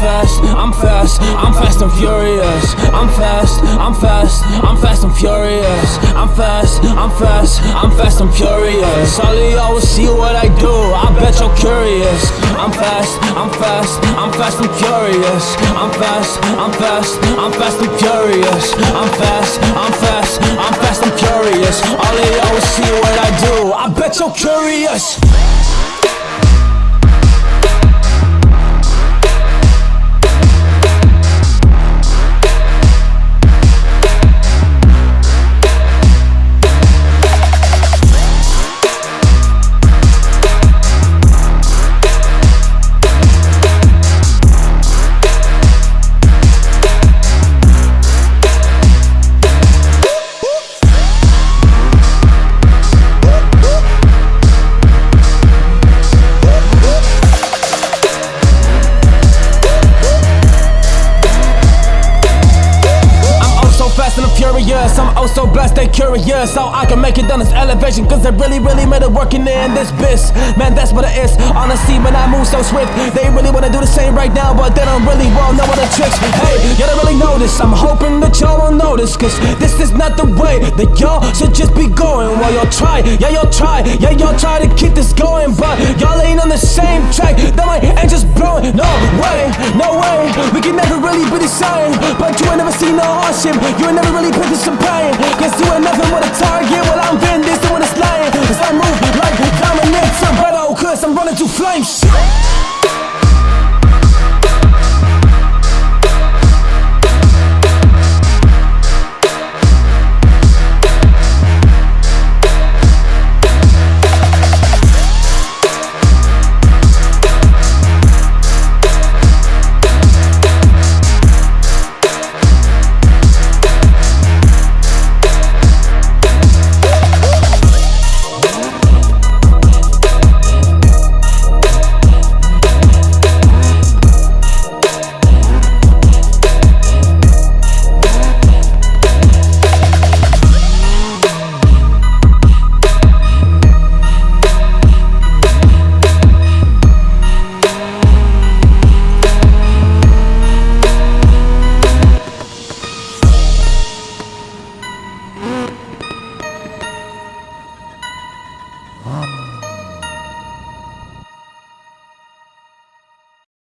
fast, I'm fast, I'm fast and furious. I'm fast, I'm fast, I'm fast and furious. I'm fast, I'm fast, I'm fast and furious. Of y'all will see what I do, I bet you're curious. I'm fast, I'm fast, I'm fast and furious. I'm fast, I'm fast, I'm fast and furious. I'm fast, I'm fast, I'm fast and furious. All of y'all will see what I do, I bet you're curious. And I'm oh so blessed and curious. How I can make it down this elevation. Cause I really, really made it working in this biz. Man, that's what it is. Honestly, when I move so swift. They really wanna do the same right now, but they don't really well know what the tricks. Hey, y'all don't really notice. I'm hoping that y'all will notice. Cause this is not the way that y'all should just be going. While y'all try, yeah, y'all try, yeah, y'all try to keep this going. But y'all ain't on the same track. That ain't just blowing. No way, no way. We can never be the same. But you ain't never seen no hardship. You ain't never really put this in pain. Cause you ain't nothing but a target. Well, I'm Vin